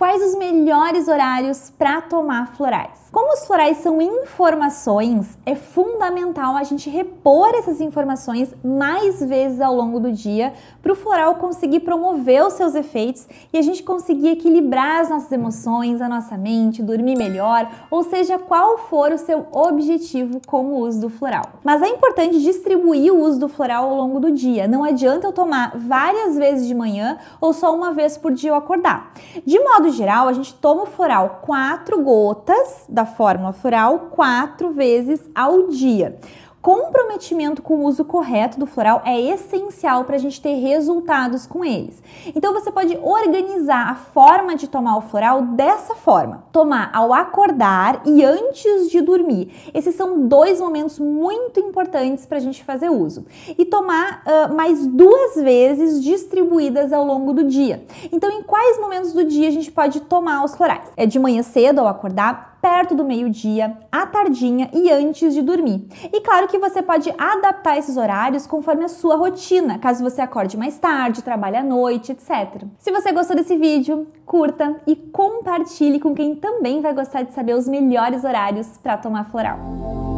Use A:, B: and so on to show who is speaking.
A: Quais os melhores horários para tomar florais? Como os florais são informações, é fundamental a gente repor essas informações mais vezes ao longo do dia para o floral conseguir promover os seus efeitos e a gente conseguir equilibrar as nossas emoções, a nossa mente, dormir melhor, ou seja, qual for o seu objetivo com o uso do floral. Mas é importante distribuir o uso do floral ao longo do dia. Não adianta eu tomar várias vezes de manhã ou só uma vez por dia eu acordar. De modo geral, a gente toma o floral quatro gotas da fórmula floral quatro vezes ao dia. Comprometimento com o uso correto do floral é essencial para a gente ter resultados com eles. Então você pode organizar a forma de tomar o floral dessa forma: tomar ao acordar e antes de dormir. Esses são dois momentos muito importantes para a gente fazer uso. E tomar uh, mais duas vezes distribuídas ao longo do dia. Então, em quais momentos do dia a gente pode tomar os florais? É de manhã cedo ao acordar, perto do meio-dia, à tardinha e antes de dormir. E claro que você pode adaptar esses horários conforme a sua rotina, caso você acorde mais tarde, trabalhe à noite, etc. Se você gostou desse vídeo, curta e compartilhe com quem também vai gostar de saber os melhores horários para tomar floral.